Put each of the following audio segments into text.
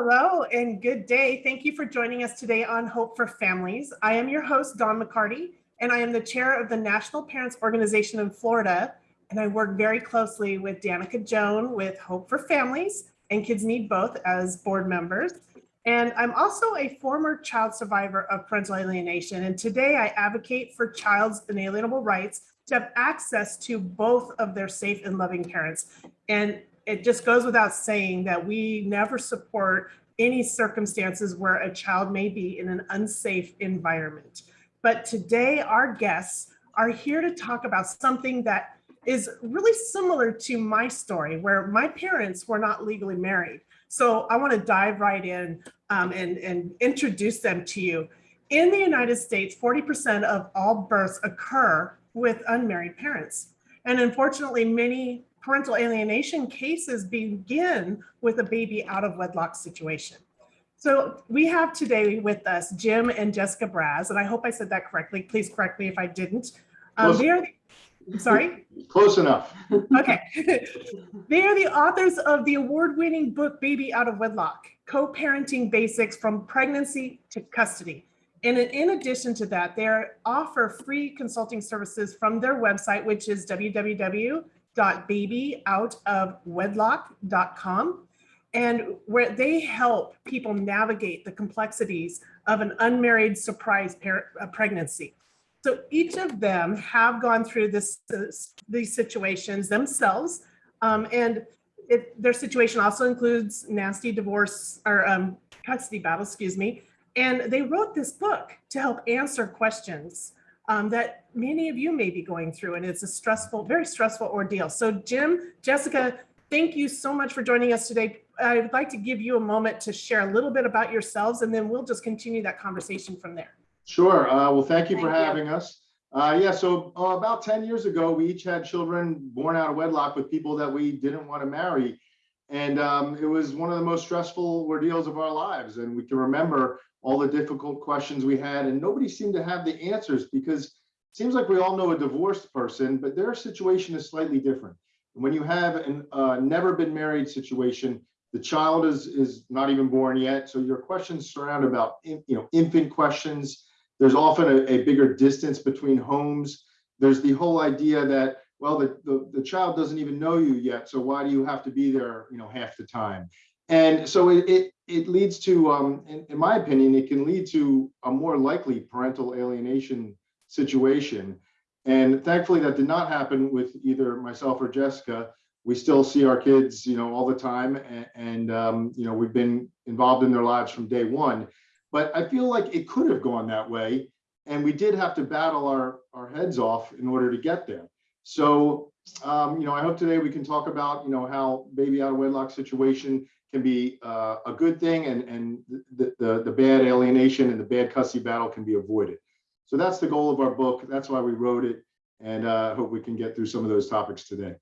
Hello and good day. Thank you for joining us today on Hope for Families. I am your host, Don McCarty, and I am the chair of the National Parents Organization in Florida. And I work very closely with Danica Joan with Hope for Families and Kids Need Both as board members. And I'm also a former child survivor of parental alienation. And today I advocate for child's inalienable rights to have access to both of their safe and loving parents. And it just goes without saying that we never support any circumstances where a child may be in an unsafe environment. But today our guests are here to talk about something that is really similar to my story where my parents were not legally married. So I want to dive right in um, and, and introduce them to you. In the United States, 40% of all births occur with unmarried parents. And unfortunately, many parental alienation cases begin with a baby out of wedlock situation. So we have today with us Jim and Jessica Braz, and I hope I said that correctly. Please correct me if I didn't. Um, they are the, sorry? Close enough. Okay. they are the authors of the award-winning book, Baby Out of Wedlock, Co-Parenting Basics from Pregnancy to Custody. And in addition to that, they offer free consulting services from their website, which is www www.babyoutofwedlock.com and where they help people navigate the complexities of an unmarried surprise uh, pregnancy. So each of them have gone through this, this these situations themselves, um, and it, their situation also includes nasty divorce or um, custody battle, excuse me. And they wrote this book to help answer questions um, that many of you may be going through and it's a stressful, very stressful ordeal. So Jim, Jessica, thank you so much for joining us today. I would like to give you a moment to share a little bit about yourselves and then we'll just continue that conversation from there. Sure. Uh, well, thank you thank for you. having us. Uh, yeah, so uh, about 10 years ago, we each had children born out of wedlock with people that we didn't want to marry. And um, it was one of the most stressful ordeals of our lives. And we can remember all the difficult questions we had and nobody seemed to have the answers because it seems like we all know a divorced person, but their situation is slightly different. And When you have a uh, never been married situation, the child is, is not even born yet. So your questions surround about, you know, infant questions. There's often a, a bigger distance between homes. There's the whole idea that, well, the, the, the child doesn't even know you yet. So why do you have to be there, you know, half the time? And so it, it, it leads to, um, in, in, my opinion, it can lead to a more likely parental alienation situation. And thankfully that did not happen with either myself or Jessica. We still see our kids, you know, all the time. And, and um, you know, we've been involved in their lives from day one. But I feel like it could have gone that way. And we did have to battle our, our heads off in order to get there. So, um, you know, I hope today we can talk about, you know, how baby out of wedlock situation can be uh, a good thing and, and the, the, the bad alienation and the bad custody battle can be avoided. So that's the goal of our book. That's why we wrote it. And I uh, hope we can get through some of those topics today.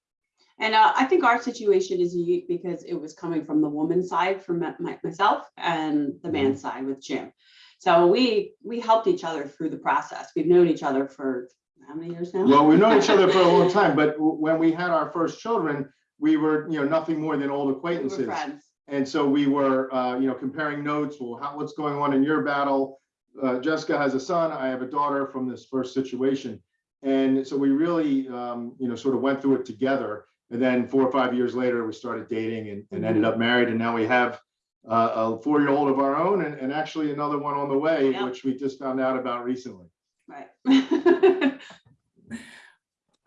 And uh, I think our situation is unique because it was coming from the woman's side from my, myself and the man's mm -hmm. side with Jim. So we we helped each other through the process. We've known each other for how many years now? Well, we've known each other for a long time, but when we had our first children, we were, you know, nothing more than old acquaintances. We. And so we were, uh, you know, comparing notes. Well, how, what's going on in your battle? Uh, Jessica has a son. I have a daughter from this first situation. And so we really, um, you know, sort of went through it together. And then four or five years later, we started dating and, and ended up married. And now we have uh, a four-year-old of our own and, and, actually another one on the way, yep. which we just found out about recently. Right.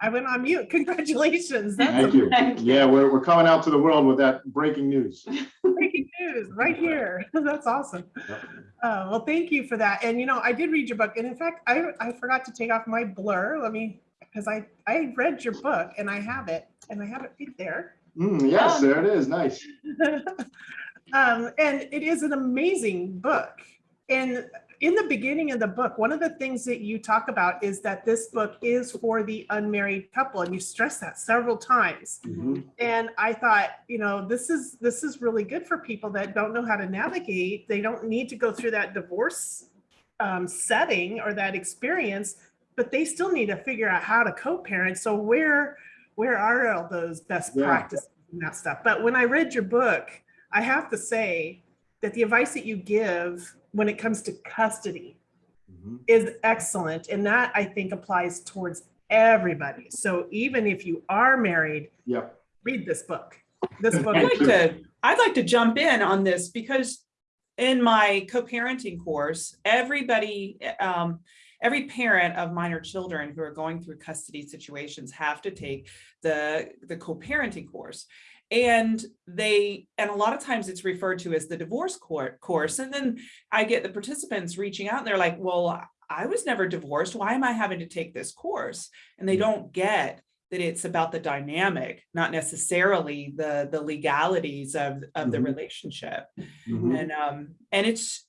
I went on mute. Congratulations. That's Thank you. Yeah, we're, we're coming out to the world with that breaking news. breaking news right here. That's awesome. Uh, well, thank you for that. And, you know, I did read your book. And in fact, I, I forgot to take off my blur. Let me, because I, I read your book and I have it and I have it right there. Mm, yes, um, there it is. Nice. um, and it is an amazing book. And in the beginning of the book, one of the things that you talk about is that this book is for the unmarried couple, and you stress that several times. Mm -hmm. And I thought, you know, this is this is really good for people that don't know how to navigate. They don't need to go through that divorce um, setting or that experience, but they still need to figure out how to co-parent. So where where are all those best yeah. practices and that stuff? But when I read your book, I have to say that the advice that you give when it comes to custody Mhm. is excellent. And that I think applies towards everybody. So even if you are married, yeah. read this book. This book, I'd like to, I'd like to jump in on this because in my co-parenting course, everybody, um, every parent of minor children who are going through custody situations have to take the, the co-parenting course. And they, and a lot of times it's referred to as the divorce court course. And then I get the participants reaching out and they're like, well, I was never divorced. Why am I having to take this course? And they don't get that it's about the dynamic, not necessarily the, the legalities of, of the Mhm. relationship. Mhm. And, um, and it's,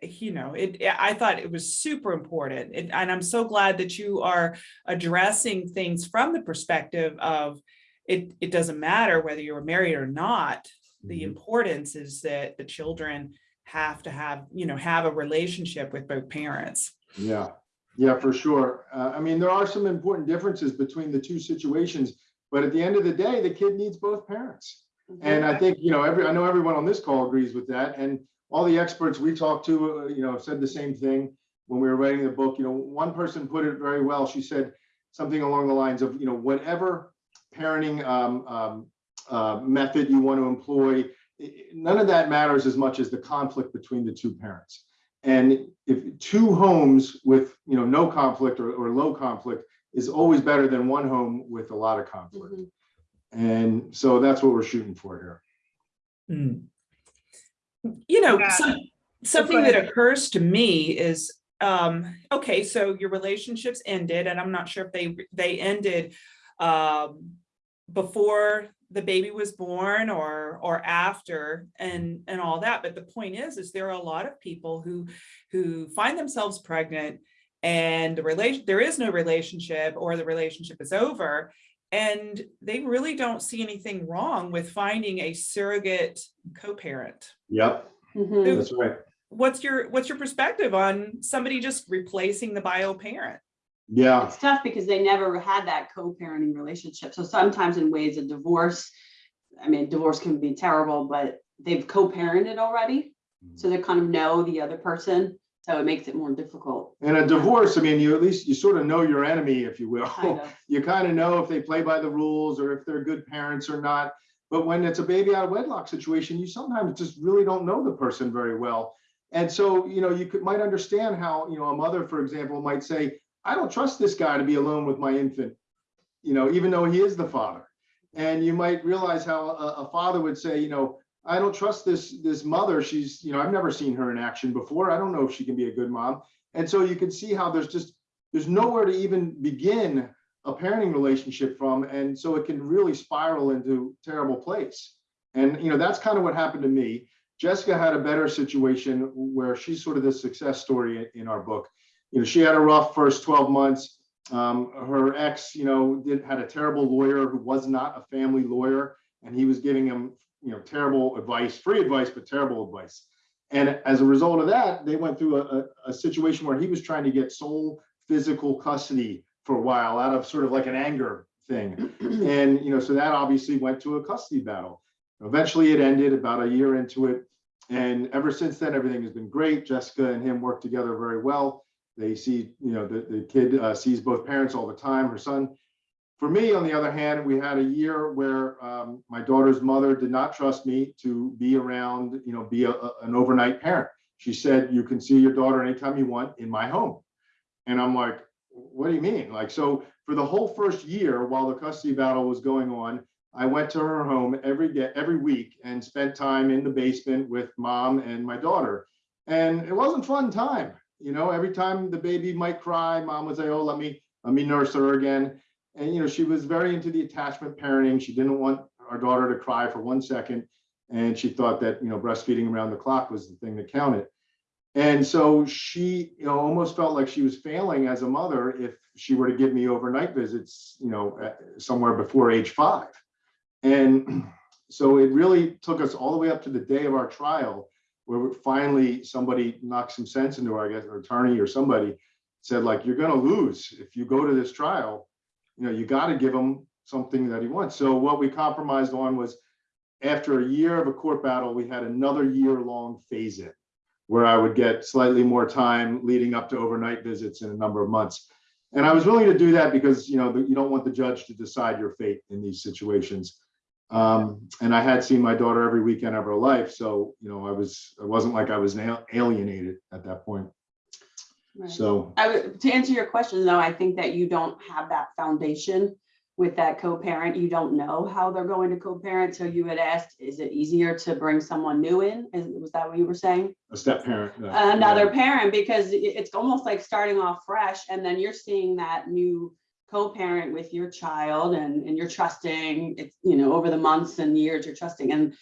you know, it, I thought it was super important. And, and I'm so glad that you are addressing things from the perspective of it, it doesn't matter whether you're married or not. The Mhm. importance is that the children have to have, you know, have a relationship with both parents. Yeah, yeah, for sure. Uh, I mean, there are some important differences between the two situations, but at the end of the day, the kid needs both parents. And I think, you know, every, I know everyone on this call agrees with that. And all the experts we talked to, uh, you know, said the same thing when we were writing the book. You know, one person put it very well. She said something along the lines of, you know, whatever parenting um, um, uh, method you want to employ, i- i- none of that matters as much as the conflict between the two parents. And if two homes with, you know, no conflict or, or low conflict is always better than one home with a lot of conflict. Mhm. And so that's what we're shooting for here. Mm. You know, Yeah. some, something that occurs to me is, um, okay, so your relationships ended, and I'm not sure if they, they ended um, before the baby was born or, or after and, and all that. But the point is, is there are a lot of people who, who find themselves pregnant and the relation, there is no relationship or the relationship is over. And they really don't see anything wrong with finding a surrogate co-parent. Yep, Mhm. that's right. What's your, what's your perspective on somebody just replacing the bio parent? Yeah, It's tough because they never had that co-parenting relationship. So sometimes in ways of divorce, I mean, divorce can be terrible, but they've co-parented already. Mm-hmm. So they kind of know the other person, so it makes it more difficult. and a divorce, I mean, you at least, you sort of know your enemy, if you will. Kind of. You kind of know if they play by the rules or if they're good parents or not. But when it's a baby out of wedlock situation, you sometimes just really don't know the person very well. And so, you know, you could, might understand how, you know, a mother, for example, might say, I don't trust this guy to be alone with my infant, you know, even though he is the father. And you might realize how a, a father would say, you know, I don't trust this, this mother. She's, you know, I've never seen her in action before. I don't know if she can be a good mom. And so you can see how there's just, there's nowhere to even begin a parenting relationship from. And so it can really spiral into terrible place. And, you know, that's kind of what happened to me. Jessica had a better situation where she's sort of the success story in our book. You know, she had a rough first 12 months. Um, her ex, you know, did, had a terrible lawyer who was not a family lawyer, and he was giving him, you know, terrible advice, free advice, but terrible advice. And as a result of that, they went through a, a, a situation where he was trying to get sole physical custody for a while out of sort of like an anger thing. And, you know, so that obviously went to a custody battle. Eventually it ended about a year into it. And ever since then, everything has been great. Jessica and him work together very well. They see, you know, the, the kid uh, sees both parents all the time, her son. For me, on the other hand, we had a year where um, my daughter's mother did not trust me to be around, you know, be a, a- an overnight parent. She said, you can see your daughter anytime you want in my home. And I'm like, what do you mean? Like, so for the whole first year while the custody battle was going on, I went to her home every day, every week and spent time in the basement with mom and my daughter. And it wasn't fun time. You know, every time the baby might cry, mom would say, oh, let me, let me nurse her again. And, you know, she was very into the attachment parenting. She didn't want our daughter to cry for one second. And she thought that, you know, breastfeeding around the clock was the thing that counted. And so she, you know, almost felt like she was failing as a mother if she were to give me overnight visits, you know, somewhere before age five. And so it really took us all the way up to the day of our trial, where finally somebody knocked some sense into our, guess, attorney or somebody said, like, you're gonna lose if you go to this trial. You know, you gotta give him something that he wants. So what we compromised on was after a year of a court battle, we had another year-long phase-in where I would get slightly more time leading up to overnight visits in a number of months. And I was willing to do that because, you know, you don't want the judge to decide your fate in these situations. Um, and I had seen my daughter every weekend of her life, so, you know, I was, it wasn't like I was alienated at that point. Right. So, I would, to answer your question, though, I think that you don't have that foundation with that co-parent. You don't know how they're going to co-parent. So you had asked, is it easier to bring someone new in? Is, was that what you were saying? a step parent. Another parent, because it's almost like starting off fresh and then you're seeing that new co-parent with your child and, and you're trusting, it's, you know, over the months and years, you're trusting. And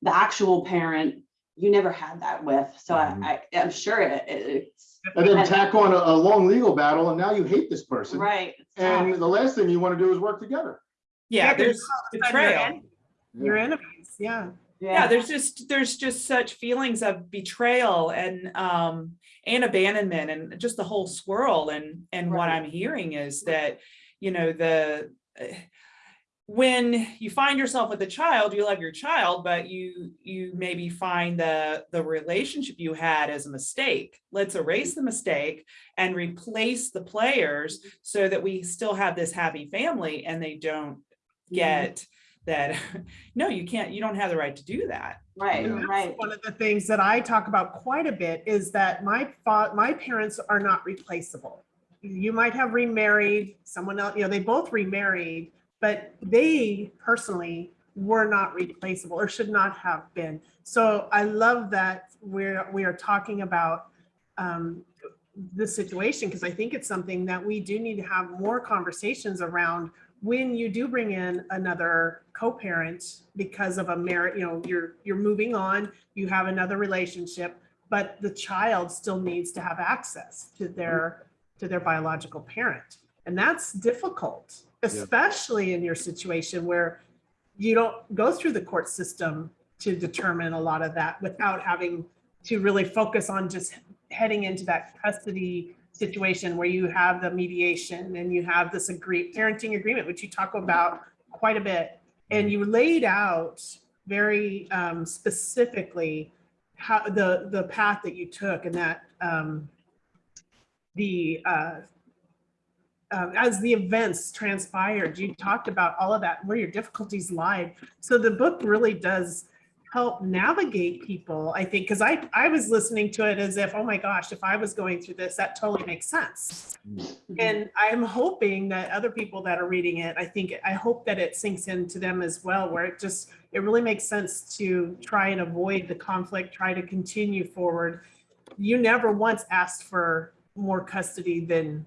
the actual parent, you never had that with. So I, Mhm. I, I'm sure it, it's. And then tack on a, a long legal battle, and now you hate this person. Right. it's tough. And the last thing you want to do is work together. Yeah, Yeah, 'cause there's You're betrayal. en- Your enemies, yeah. Yeah, there's just, there's just such feelings of betrayal and, um, and abandonment and just the whole swirl and, and what I'm hearing is that, you know, the, eh, when you find yourself with a child, you love your child, but you, you maybe find the, the relationship you had as a mistake. Let's erase the mistake and replace the players so that we still have this happy family and they don't get that, no, you can't, you don't have the right to do that. Right, that's right. One of the things that I talk about quite a bit is that my my parents are not replaceable. You might have remarried someone else, you know, they both remarried, but they personally were not replaceable or should not have been. So I love that we're, we are talking about um, this situation because I think it's something that we do need to have more conversations around when you do bring in another co-parent because of a merit, you know, you're, you're moving on, you have another relationship, but the child still needs to have access to their, to their biological parent. And that's difficult, especially in your situation where you don't go through the court system to determine a lot of that without having to really focus on just heading into that custody situation where you have the mediation and you have this agree parenting agreement, which you talk about quite a bit. And you laid out very um, specifically how the, the path that you took and that um, the, uh, um, as the events transpired, you talked about all of that, where your difficulties lied. So the book really does help navigate people, I think, because I, I was listening to it as if, oh my gosh, if I was going through this, that totally makes sense. And I'm hoping that other people that are reading it, I think, I hope that it sinks into them as well, where it just, it really makes sense to try and avoid the conflict, try to continue forward. You never once asked for more custody than,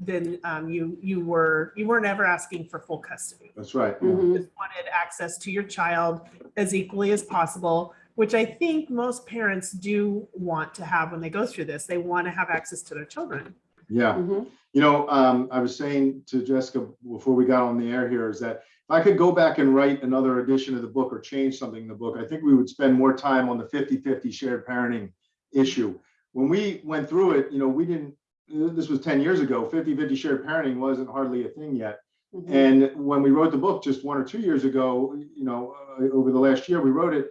than um, you, you were, you weren't ever asking for full custody That's right. Mhm. just wanted access to your child as equally as possible, which I think most parents do want to have when they go through this. They want to have access to their children. Yeah. Mhm. You know, um, I was saying to Jessica before we got on the air here is that if I could go back and write another edition of the book or change something in the book, I think we would spend more time on the 50-50 shared parenting issue. When we went through it, you know, we didn't, this was 10 years ago, 50-50 shared parenting wasn't hardly a thing yet. Mhm. And when we wrote the book just one or two years ago, you know, uh, over the last year, we wrote it.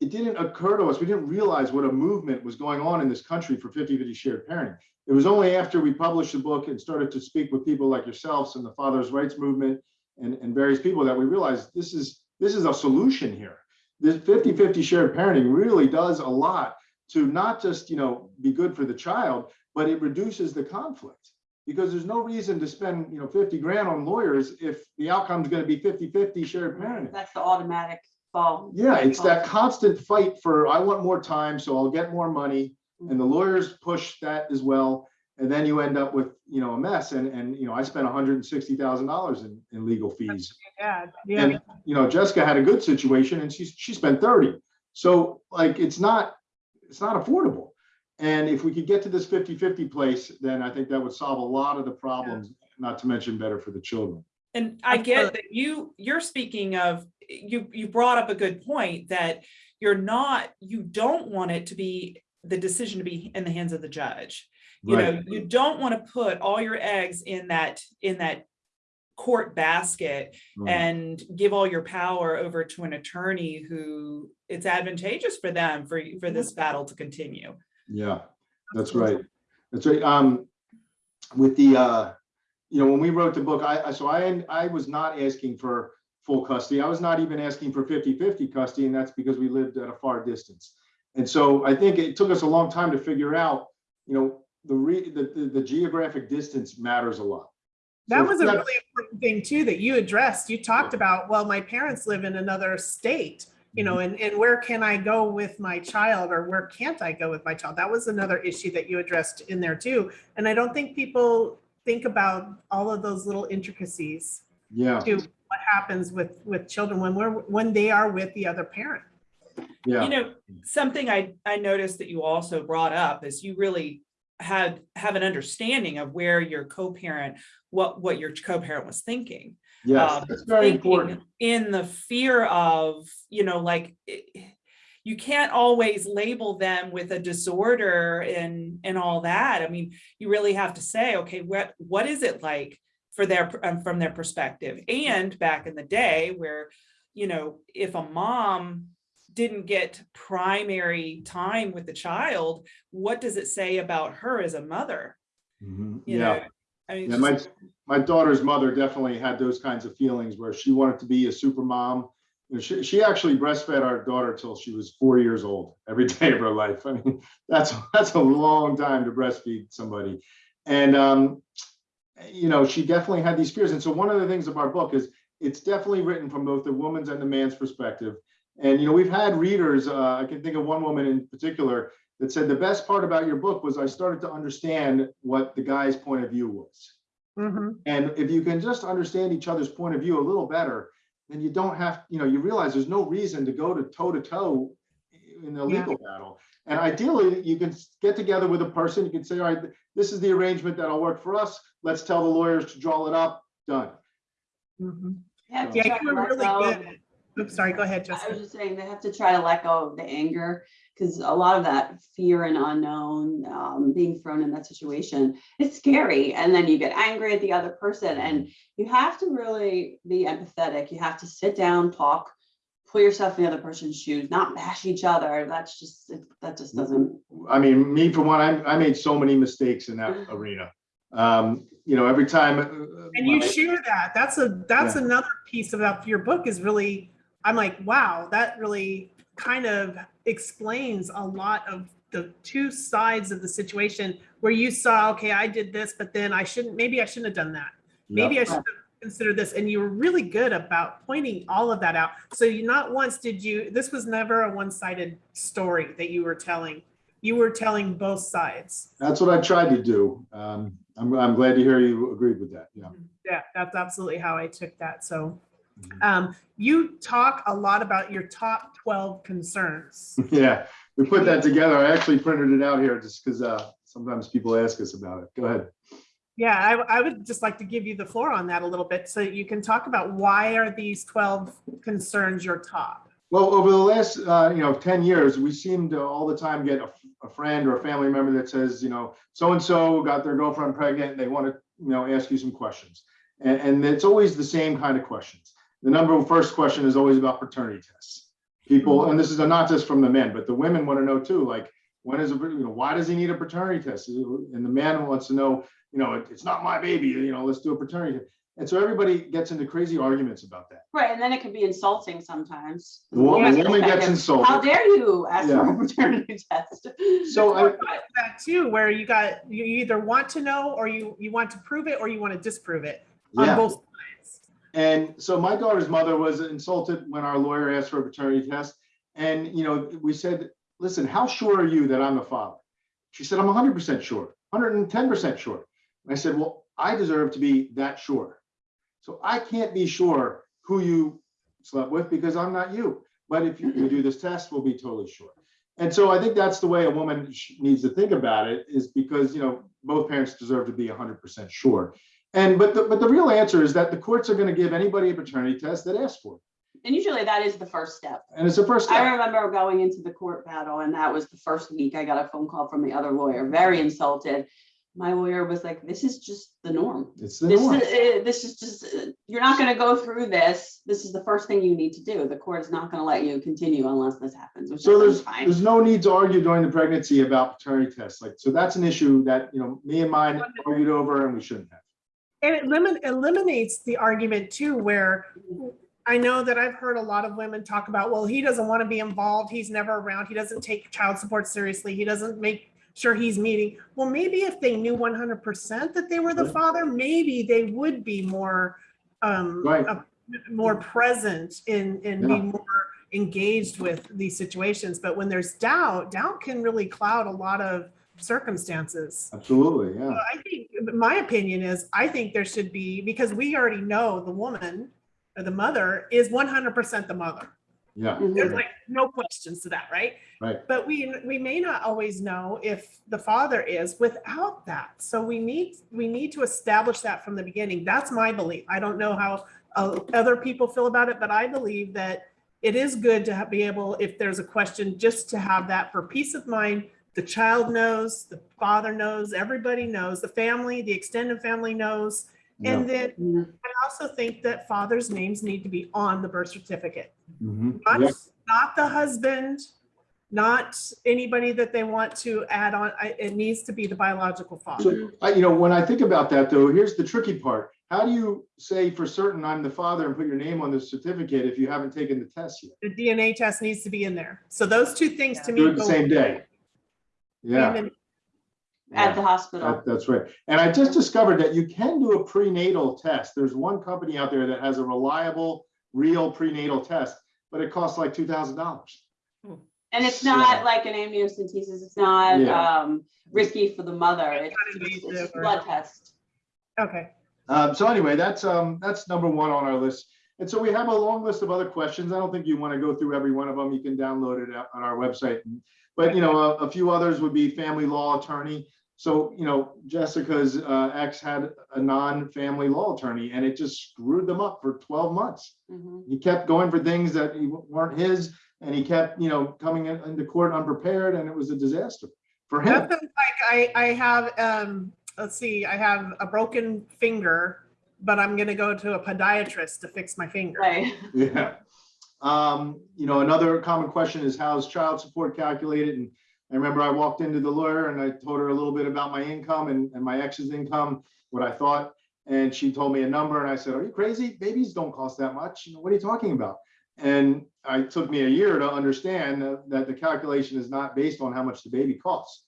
It didn't occur to us, we didn't realize what a movement was going on in this country for 50-50 shared parenting. It was only after we published the book and started to speak with people like yourselves and the fathers' rights movement and, and various people that we realized this is this is a solution here. This 50-50 shared parenting really does a lot to not just, you know, be good for the child, but it reduces the conflict because there's no reason to spend, you know, 50 grand on lawyers if the outcome is going to be 50-50 shared parenting. That's the automatic fall. Yeah, it's that constant fight for, I want more time, so I'll get more money. Mm. And the lawyers push that as well. And then you end up with, you know, a mess. And, and, you know, I spent $160,000 in, in legal fees. Yeah, yeah. And, you know, Jessica had a good situation and she's, she spent 30. So like, it's not, it's not affordable. And if we could get to this 50-50 place, then I think that would solve a lot of the problems, not to mention better for the children. And I get that you, you're speaking of, you, you brought up a good point that you're not, you don't want it to be, the decision to be in the hands of the judge. You know, you don't want to put all your eggs in that, in that court basket Right. and give all your power over to an attorney who it's advantageous for them for, for this battle to continue. Yeah, that's right. That's right. Um, with the, uh, you know, when we wrote the book, I, I, so I, I was not asking for full custody. I was not even asking for 50-50 custody, and that's because we lived at a far distance. And so I think it took us a long time to figure out, you know, the re, the, the, the geographic distance matters a lot. That So was a really important thing too that you addressed. You talked about, well, my parents live in another state, you know, Mm-hmm. and, and where can I go with my child or where can't I go with my child? That was another issue that you addressed in there too. And I don't think people think about all of those little intricacies Yeah, to what happens with, with children when we're, when they are with the other parent. yeah. You know, something I, I noticed that you also brought up is you really had, have an understanding of where your co-parent, what, what your co-parent was thinking. Yes, um, that's very important. In the fear of, you know, like, eh, you can't always label them with a disorder and, and all that. I mean, you really have to say, okay, what, what is it like for their, um, from their perspective? And back in the day where, you know, if a mom didn't get primary time with the child, what does it say about her as a mother? Mhm, You Yeah. know, I mean, Yeah, my, my daughter's mother definitely had those kinds of feelings where she wanted to be a super mom. You know, she, she actually breastfed our daughter till she was four years old, every day of her life. I mean, that's, that's a long time to breastfeed somebody. And, um, you know, she definitely had these fears. And so one of the things of our book is it's definitely written from both the woman's and the man's perspective. And, you know, we've had readers, uh, I can think of one woman in particular that said the best part about your book was I started to understand what the guy's point of view was. Mhm. And if you can just understand each other's point of view a little better, then you don't have, you know, you realize there's no reason to go to toe to toe in a Yeah. legal battle. And ideally, you can get together with a person, you can say, all right, this is the arrangement that'll work for us. Let's tell the lawyers to draw it up, done. Mhm. They have to Yeah, you to were really go of- good. Oops, sorry, go ahead, I was just saying, they have to try to let go of the anger, because a lot of that fear and unknown, um, being thrown in that situation, it's scary. And then you get angry at the other person and you have to really be empathetic. You have to sit down, talk, put yourself in the other person's shoes, not bash each other. That's just, it- that just doesn't. I mean, me for one, I, I made so many mistakes in that arena. Um, you know, every time. uh, And you my- share that. That's a, that's Yeah. another piece about your book is really, I'm like, wow, that really kind of explains a lot of the two sides of the situation where you saw, okay, I did this, but then I shouldn't, maybe I shouldn't have done that. Maybe I should have considered this. And you were really good about pointing all of that out. So you not once did you, this was never a one-sided story that you were telling. You were telling both sides. That's what I tried to do. Um, I'm, I'm glad to hear you agreed with that, yeah. Yeah, that's absolutely how I took that. So. Um, you talk a lot about your top 12 concerns. Yeah, we put that together. I actually printed it out here just because uh, sometimes people ask us about it. Go ahead. Yeah, I, I would just like to give you the floor on that a little bit so you can talk about why are these 12 concerns your top? Well, over the last, uh, you know, 10 years, we seem to all the time get a, a friend or a family member that says, you know, so-and-so got their girlfriend pregnant, and they want to, you know, ask you some questions. And, and it's always the same kind of questions. The number first question is always about paternity tests. People, mm-hmm. and this is not just from the men, but the women want to know too, like, when is, a you know, why does he need a paternity test? And the man wants to know, you know, "It- it's not my baby, you know, let's do a paternity. test. And so everybody gets into crazy arguments about that. Right, and then it can be insulting sometimes. The woman, the woman gets How dare you ask for a paternity test? So I, That too, where you got, you either want to know or you, you want to prove it or you want to disprove it on yeah. both sides. And so my daughter's mother was insulted when our lawyer asked for a paternity test. And, you know, we said, listen, how sure are you that I'm the father? She said, I'm hundred percent sure, hundred and ten percent sure. And I said, well, I deserve to be that sure. So I can't be sure who you slept with because I'm not you. But if you you do this test, we'll be totally sure. And so I think that's the way a woman needs to think about it is because, you know, both parents deserve to be hundred percent sure. And, but the, but the real answer is that the courts are going to give anybody a paternity test that asks for it. And usually that is the first step. And it's the first I remember going into the court battle and that was the first week I got a phone call from the other lawyer, very insulted. my lawyer was like, this is just the norm. It's the This norm. is, uh, this is just, uh, you're not gonna go through this. This is the first thing you need to do. The court is not gonna let you continue unless this happens, which So is there's, fine. there's no need to argue during the pregnancy about paternity tests. Like, so that's an issue that, you know, me and mine argued over and we shouldn't have. And it limit, eliminates the argument too, where I know that I've heard a lot of women talk about, well, he doesn't want to be involved. He's never around. He doesn't take child support seriously. He doesn't make sure he's meeting. Well, maybe if they knew one hundred percent that they were the father, maybe they would be more, um, Right. uh, more present in, and Yeah. be more engaged with these situations. But when there's doubt, doubt can really cloud a lot of circumstances. Absolutely, yeah. Well, I think, my opinion is, I think there should be, because we already know the woman or the mother is one hundred percent the mother. Yeah. There's like no questions to that, right? Right. But we, we may not always know if the father is without that. So we need, we need to establish that from the beginning. That's my belief. I don't know how uh, other people feel about it, but I believe that it is good to have- be able, if there's a question, just to have that for peace of mind. The child knows, the father knows, everybody knows, the family, the extended family knows. Yeah. And then Mhm. I also think that fathers' names need to be on the birth certificate. Mhm. Not, Yeah. not the husband, not anybody that they want to add on. I, it needs to be the biological father. So, I, you know, when I think about that though, here's the tricky part. How do you say for certain I'm the father and put your name on the certificate if you haven't taken the test yet? The DNA test needs to be in there. So those two things to me. Do it the same day. Yeah. hand in- At the hospital. That- That's right. And I just discovered that you can do a prenatal test. There's one company out there that has a reliable, real prenatal test, but it costs like two thousand dollars. And it's Yeah. not like an amniocentesis. It's not Yeah. um, risky for the mother. It's Not just- it's a blood test. Okay. Um, so anyway, that's, um, that's number one on our list. And so we have a long list of other questions. I don't think you want to go through every one of them. You can download it on our website. But, you know, a, a few others would be family law attorney. So, you know, Jessica's, uh, ex had a non-family law attorney and it just screwed them up for twelve months. Mhm. He kept going for things that he- weren't his and he kept, you know, coming in- into court unprepared and it was a disaster for him. Like I, I have, um, let's see, I have a broken finger, but I'm gonna go to a podiatrist to fix my finger. Right. Yeah. Um, you know, another common question is how's child support calculated? And I remember I walked into the lawyer and I told her a little bit about my income and, and my ex's income, what I thought. And she told me a number and I said, are you crazy? Babies don't cost that much. You know, What are you talking about? And I took me a year to understand that, that the calculation is not based on how much the baby costs.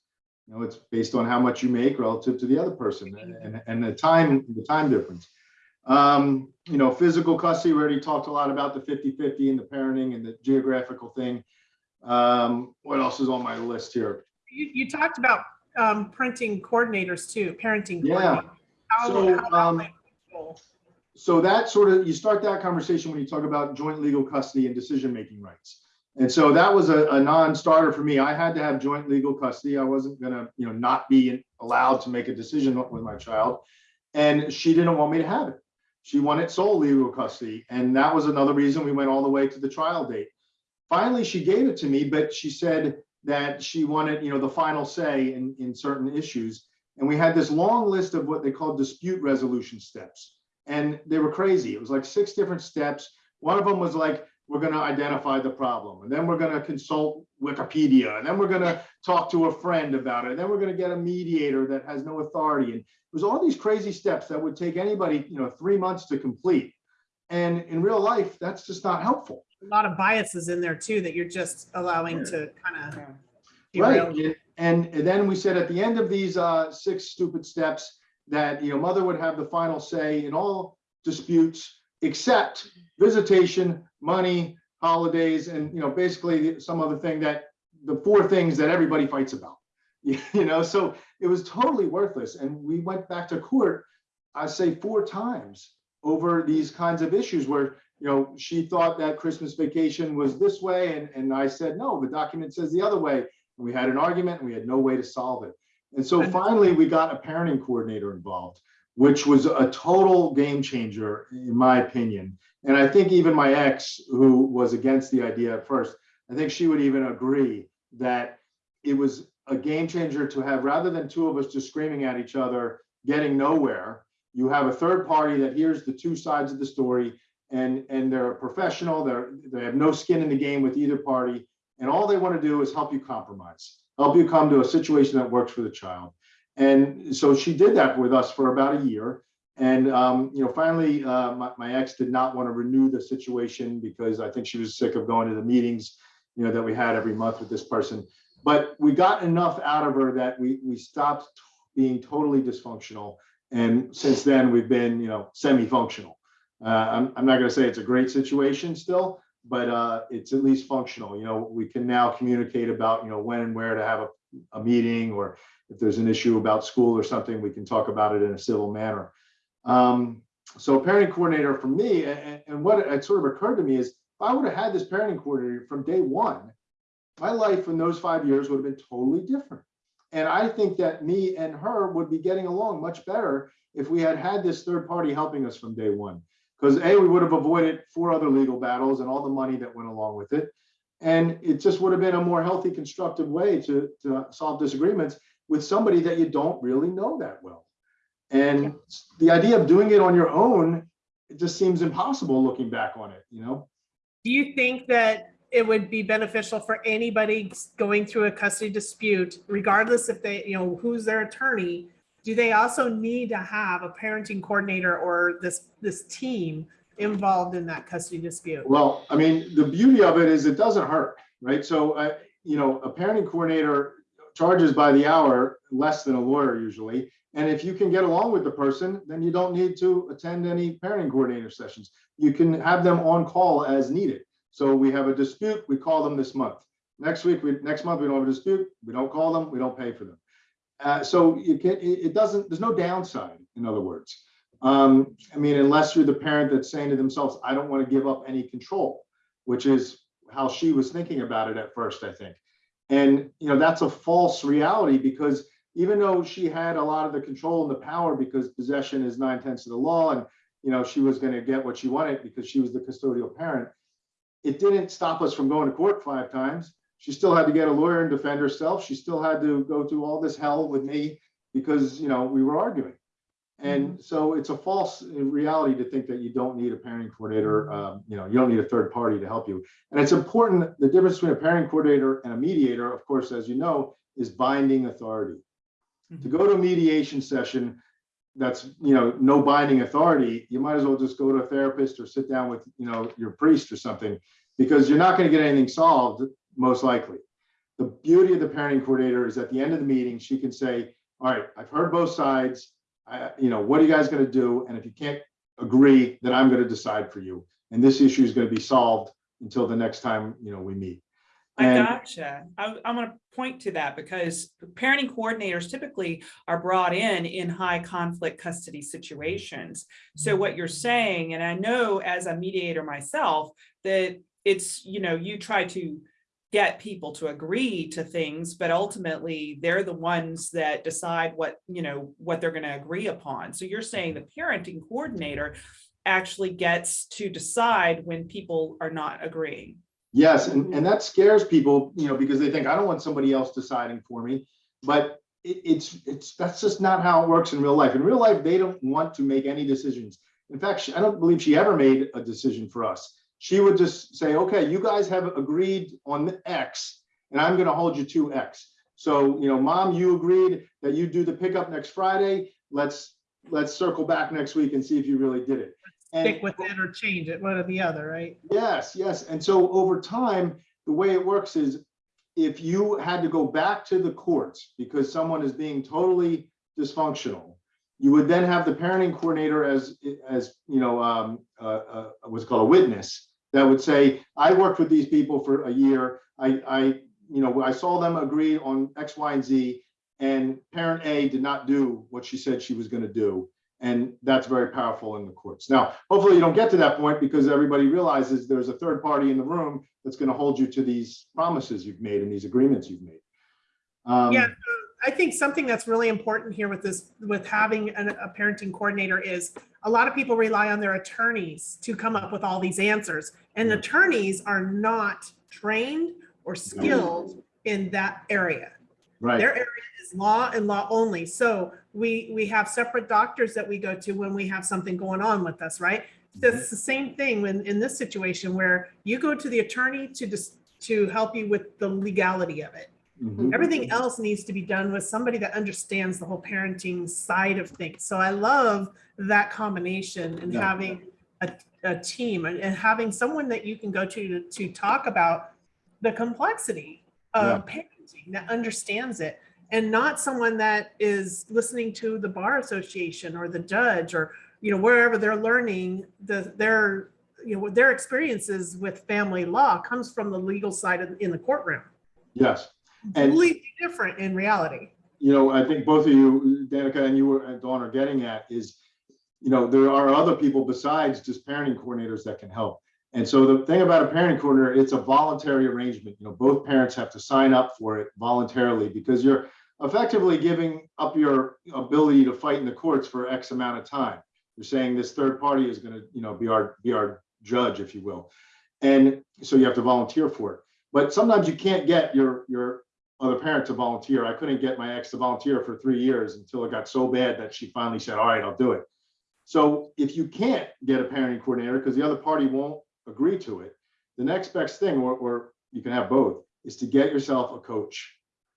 You know, it's based on how much you make relative to the other person and, and, and the time, the time difference. Um, you know, physical custody, we already talked a lot about the 50-50 and the parenting and the geographical thing. Um, what else is on my list here? You, you talked about, um, printing coordinators too, parenting. Yeah. So, um, that? So that sort of, you start that conversation when you talk about joint legal custody and decision-making rights. And so that was a, a non-starter for me. I had to have joint legal custody. I wasn't gonna, you know, not be allowed to make a decision with my child. And she didn't want me to have it. She wanted sole legal custody. And that was another reason we went all the way to the trial date. Finally, she gave it to me, but she said that she wanted, you know, the final say in, in certain issues. And we had this long list of what they call dispute resolution steps. And they were crazy. It was like six different steps. One of them was like, we're gonna identify the problem, and then we're gonna consult Wikipedia, and then we're gonna talk to a friend about it, and then we're gonna get a mediator that has no authority. And it was all these crazy steps that would take anybody, you know, three months to complete. And in real life, that's just not helpful. A lot of biases in there too, that you're just allowing to kind of. Right, and, and then we said at the end of these uh, six stupid steps, that, you know, mother would have the final say in all disputes, except visitation, money, holidays, and, you know, basically some other thing that, the four things that everybody fights about. You know, so it was totally worthless, and we went back to court, I say four times over these kinds of issues where, you know, she thought that Christmas vacation was this way, and, and I said, no, the document says the other way. And we had an argument, and we had no way to solve it. And so finally, we got a parenting coordinator involved, which was a total game changer, in my opinion. And I think even my ex, who was against the idea at first, I think she would even agree that it was a game changer to have, rather than two of us just screaming at each other, getting nowhere. You have a third party that hears the two sides of the story and, and they're professional, they're, they have no skin in the game with either party. And all they want to do is help you compromise, help you come to a situation that works for the child. And so she did that with us for about a year. And, um, you know, finally, uh, my, my ex did not want to renew the situation because I think she was sick of going to the meetings, you know, that we had every month with this person. But we got enough out of her that we, we stopped being totally dysfunctional. And since then, we've been, you know, semi-functional. Uh, I'm, I'm not gonna say it's a great situation still, but, uh, it's at least functional. You know, we can now communicate about, you know, when and where to have a, a meeting, or if there's an issue about school or something, we can talk about it in a civil manner. Um, so parenting coordinator for me, and, and what it sort of occurred to me is, if I would have had this parenting coordinator from day one, my life in those five years would have been totally different. And I think that me and her would be getting along much better if we had had this third party helping us from day one. Because A, we would have avoided four other legal battles and all the money that went along with it. And it just would have been a more healthy, constructive way to, to solve disagreements with somebody that you don't really know that well. And the idea of doing it on your own, it just seems impossible looking back on it, you know? Do you think that it would be beneficial for anybody going through a custody dispute, regardless if they, you know, who's their attorney? Do they also need to have a parenting coordinator or this, this team involved in that custody dispute? Well, I mean, the beauty of it is it doesn't hurt, right? So, uh, you know, a parenting coordinator charges by the hour less than a lawyer usually. And if you can get along with the person, then you don't need to attend any parenting coordinator sessions. You can have them on call as needed. So we have a dispute, we call them this month. Next week, we, next month, we don't have a dispute, we don't call them, we don't pay for them. Uh, so you can, it, doesn't, there's no downside, in other words. Um, I mean, unless you're the parent that's saying to themselves, I don't want to give up any control, which is how she was thinking about it at first, I think. And, you know, that's a false reality because even though she had a lot of the control and the power because possession is nine tenths of the law and, you know, she was going to get what she wanted because she was the custodial parent, it didn't stop us from going to court five times. She still had to get a lawyer and defend herself. She still had to go through all this hell with me because, you know, we were arguing. And mm-hmm. so it's a false uh, reality to think that you don't need a parenting coordinator, um, you know, you don't need a third party to help you. And it's important, the difference between a parenting coordinator and a mediator, of course, as you know, is binding authority. To mm-hmm. go to a mediation session, that's, you know, no binding authority, you might as well just go to a therapist or sit down with, you know, your priest or something, because you're not going to get anything solved, most likely. The beauty of the parenting coordinator is at the end of the meeting, she can say, all right, I've heard both sides. I, you know, what are you guys going to do? And if you can't agree, then I'm going to decide for you. And this issue is going to be solved until the next time, you know, we meet. I gotcha. I, I'm gonna point to that because parenting coordinators typically are brought in in high conflict custody situations. So what you're saying, and I know as a mediator myself, that it's, you know, you try to get people to agree to things, but ultimately they're the ones that decide what, you know, what they're gonna agree upon. So you're saying the parenting coordinator actually gets to decide when people are not agreeing. Yes, and, and that mm-hmm. scares people, you know, because they think, I don't want somebody else deciding for me. But it, it's, it's, that's just not how it works in real life. In real life, they don't want to make any decisions. In fact, she- I don't believe she ever made a decision for us. She would just say, okay, you guys have agreed on X, and I'm gonna hold you to X. So, you know, mom, you agreed that you do the pickup next Friday. Let's, let's circle back next week and see if you really did it. And- Stick with it or change it, one or the other, right? Yes, yes. And so over time, the way it works is if you had to go back to the courts because someone is being totally dysfunctional, you would then have the parenting coordinator as, as, you know, um, uh, uh, what's called a witness that would say, I worked with these people for a year. I, I, you know, I saw them agree on X, Y, and Z. And parent A did not do what she said she was going to do. And that's very powerful in the courts. Now, hopefully you don't get to that point because everybody realizes there's a third party in the room that's going to hold you to these promises you've made and these agreements you've made. Um, Yeah, I think something that's really important here with this, with having an- a parenting coordinator is a lot of people rely on their attorneys to come up with all these answers. And attorneys are not trained or skilled in that area. Right. Their area is law and law only. So we, we have separate doctors that we go to when we have something going on with us, right? That's mm-hmm. the same thing when, in this situation where you go to the attorney to just, to help you with the legality of it. Mhm. Everything else needs to be done with somebody that understands the whole parenting side of things. So I love that combination and Yeah. having a, a team and, and having someone that you can go to, to to talk about the complexity of parenting that understands it and not someone that is listening to the bar association or the judge or you know wherever they're learning the their you know their experiences with family law comes from the legal side of, in the courtroom Yes. And- completely different in reality. you know, I think both of you, Danica and you and Dawn are getting at is, you know, there are other people besides just parenting coordinators that can help. And so the thing about a parenting coordinator, it's a voluntary arrangement. You know, both parents have to sign up for it voluntarily because you're effectively giving up your ability to fight in the courts for X amount of time. You're saying this third party is gonna, you know, be our, be our judge, if you will. And so you have to volunteer for it. But sometimes you can't get your, your other parent to volunteer. I couldn't get my ex to volunteer for three years until it got so bad that she finally said, all right, I'll do it. So if you can't get a parenting coordinator because the other party won't agree to it, the next best thing, or, or you can have both, is to get yourself a coach.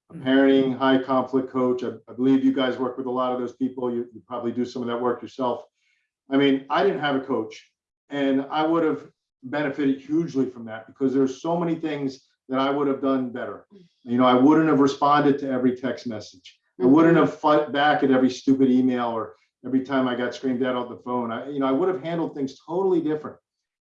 A Mhm. parenting high conflict coach. I, I believe you guys work with a lot of those people. You, you probably do some of that work yourself. I mean, I didn't have a coach and I would have benefited hugely from that because there's so many things that I would have done better. Mm. You know, I wouldn't have responded to every text message. I mm-hmm. wouldn't have fought back at every stupid email or every time I got screamed at on the phone. I, you know, I would have handled things totally different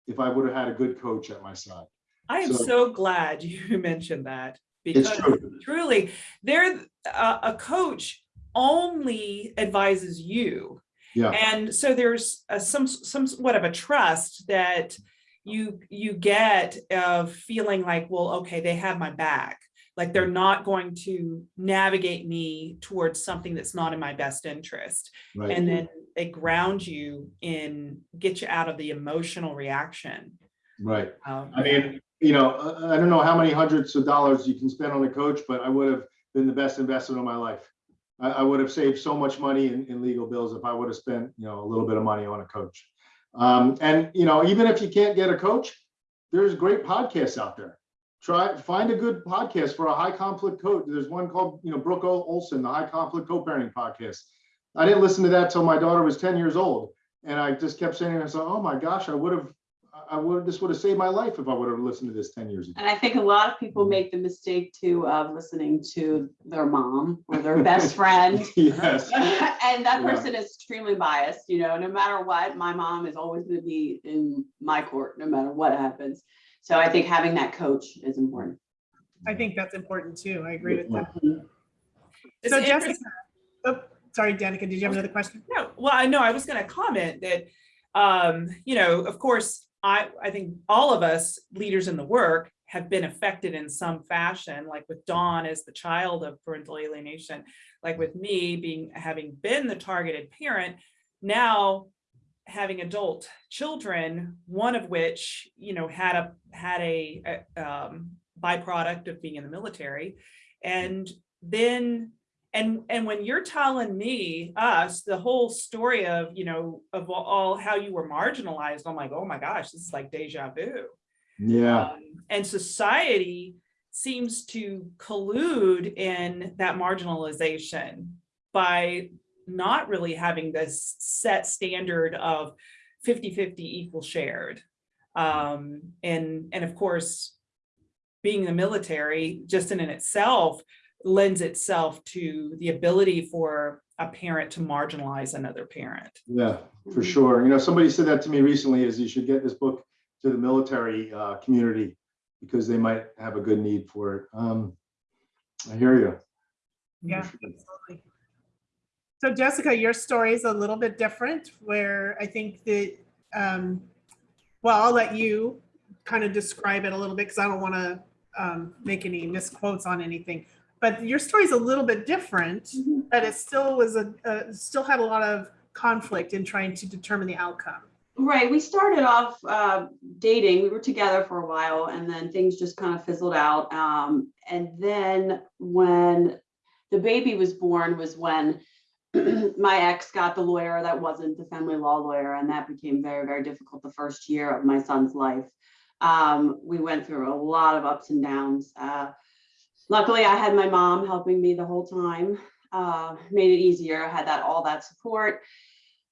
if I would have had a good coach at my side. I am So- so glad you mentioned that It's because true. truly, there, a, a coach only advises you. Yeah, And so there's a, some, some what of a trust that you, you get of feeling like, well, okay, they have my back. Like they're not going to navigate me towards something that's not in my best interest. right. And then they ground you in, get you out of the emotional reaction. Right. Um, I mean, you know, I, I don't know how many hundreds of dollars you can spend on a coach, but I would have been the best investment of my life. I, I would have saved so much money in, in legal bills if I would have spent, you know, a little bit of money on a coach. Um, and, you know, even if you can't get a coach, there's great podcasts out there. Try, find a good podcast for a high conflict coach. There's one called, you know, Brooke Olson, the High Conflict Co-Parenting Podcast. I didn't listen to that till my daughter was 10 years old. And I just kept saying to myself, oh my gosh, I would have, I would, this would have saved my life if I would have listened to this 10 years ago. And I think a lot of people make the mistake too of listening to their mom or their best friend. Yes, And that Yeah. person is extremely biased, you know, no matter what, my mom is always gonna be in my court, no matter what happens. So I think having that coach is important. I think that's important too. I agree with that. it's So Jessica, oh, sorry, Danica, did you have another question? No, well, I know, I was gonna comment that, um, you know, of course, I, I think all of us leaders in the work have been affected in some fashion, like with Dawn as the child of parental alienation, like with me being, having been the targeted parent, now having adult children, one of which, you know, had a, had a, a, um, byproduct of being in the military. And then and and when you're telling me us the whole story of you know of all- how you were marginalized i'm like oh my gosh this is like deja vu. Yeah, Um, and society seems to collude in that marginalization by not really having this set standard of 50 50 equal shared. Um and and of course being in the military just in and itself lends itself to the ability for a parent to marginalize another parent yeah, for sure. You know, somebody said that to me recently is you should get this book to the military uh, community because they might have a good need for it. Um, I hear you. Yeah, absolutely. So Jessica, your story is a little bit different where I think that, um, well, I'll let you kind of describe it a little bit because I don't want to um, make any misquotes on anything. But your story is a little bit different, Mhm. but it still was a, uh, still had a lot of conflict in trying to determine the outcome. Right, we started off uh, dating, we were together for a while and then things just kind of fizzled out. Um, and then when the baby was born was when my ex got the lawyer that wasn't the family law lawyer, and that became very, very difficult the first year of my son's life. Um, we went through a lot of ups and downs. Uh, luckily, I had my mom helping me the whole time. Uh, made it easier. I had that all that support.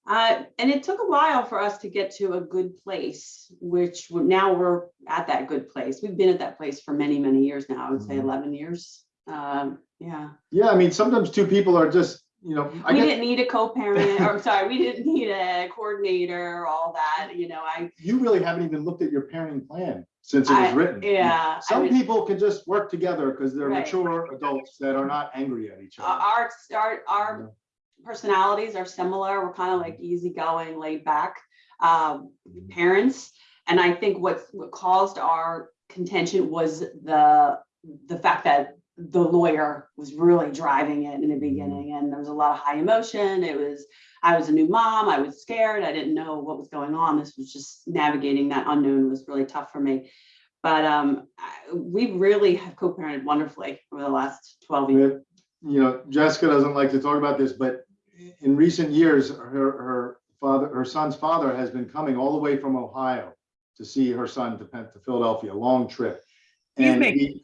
Uh, and it took a while for us to get to a good place, which now we're at that good place. We've been at that place for many, many years now. I would say Mhm. 11 years. Um, yeah. Yeah, I mean, sometimes two people are just, you know, I We didn't need a co-parent, or sorry, we didn't need a coordinator, all that, you know, I, you really haven't even looked at your parenting plan since it was I- written. yeah. I Some people can just work together because they're Right. mature adults that are not angry at each other. Our, our, our personalities are similar. We're kind of like easygoing, laid back um, know? parents. And I think what, what caused our contention was the, the fact that the lawyer was really driving it in the beginning and there was a lot of high emotion. It was, I was a new mom. I was scared. I didn't know what was going on. This was just navigating that unknown was really tough for me. But um, I- we really have co-parented wonderfully over the last 12 years. You know, Jessica doesn't like to talk about this, but in recent years, her, her father, her son's father has been coming all the way from Ohio to see her son to Pen- to Philadelphia, a long trip. He's And making he-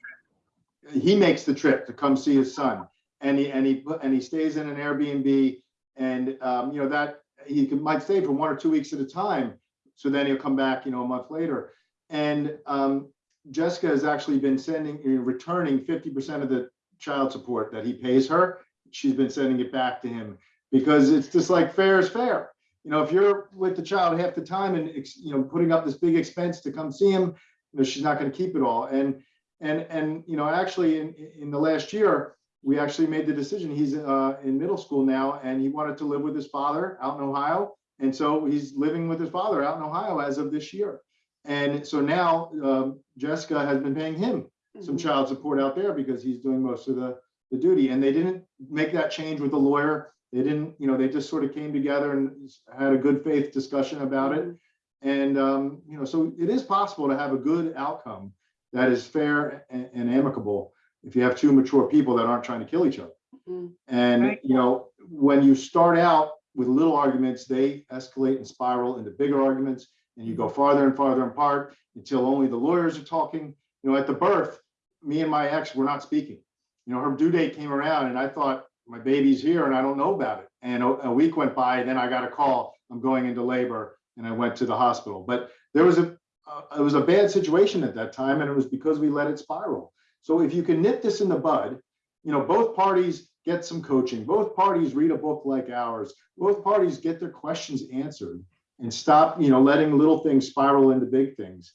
He makes the trip to come see his son and he, and he, and he stays in an Airbnb and, um, you know, that, he might stay for one or two weeks at a time. So then he'll come back, you know, a month later. And, um, Jessica has actually been sending, returning fifty percent of the child support that he pays her. She's been sending it back to him because it's just like fair is fair. You know, if you're with the child half the time and, you know, putting up this big expense to come see him, you know, she's not gonna keep it all. And, and, and, you know, actually in, in the last year, we actually made the decision, he's, uh, in middle school now and he wanted to live with his father out in Ohio. And so he's living with his father out in Ohio as of this year. And so now, um, Jessica has been paying him some child support out there because he's doing most of the, the duty. And they didn't make that change with the lawyer. They didn't, you know, they just sort of came together and had a good faith discussion about it. And, um, you know, so it is possible to have a good outcome that is fair and, and amicable if you have two mature people that aren't trying to kill each other. Mhm. And, Right. you know, when you start out with little arguments, they escalate and spiral into bigger arguments and you go farther and farther apart until only the lawyers are talking. You know, at the birth, me and my ex were not speaking. You know, her due date came around and I thought, my baby's here and I don't know about it. And a, a week went by, and then I got a call, I'm going into labor and I went to the hospital. But there was a, uh, it was a bad situation at that time and it was because we let it spiral. So if you can nip this in the bud, you know, both parties get some coaching, both parties read a book like ours, both parties get their questions answered and stop, you know, letting little things spiral into big things.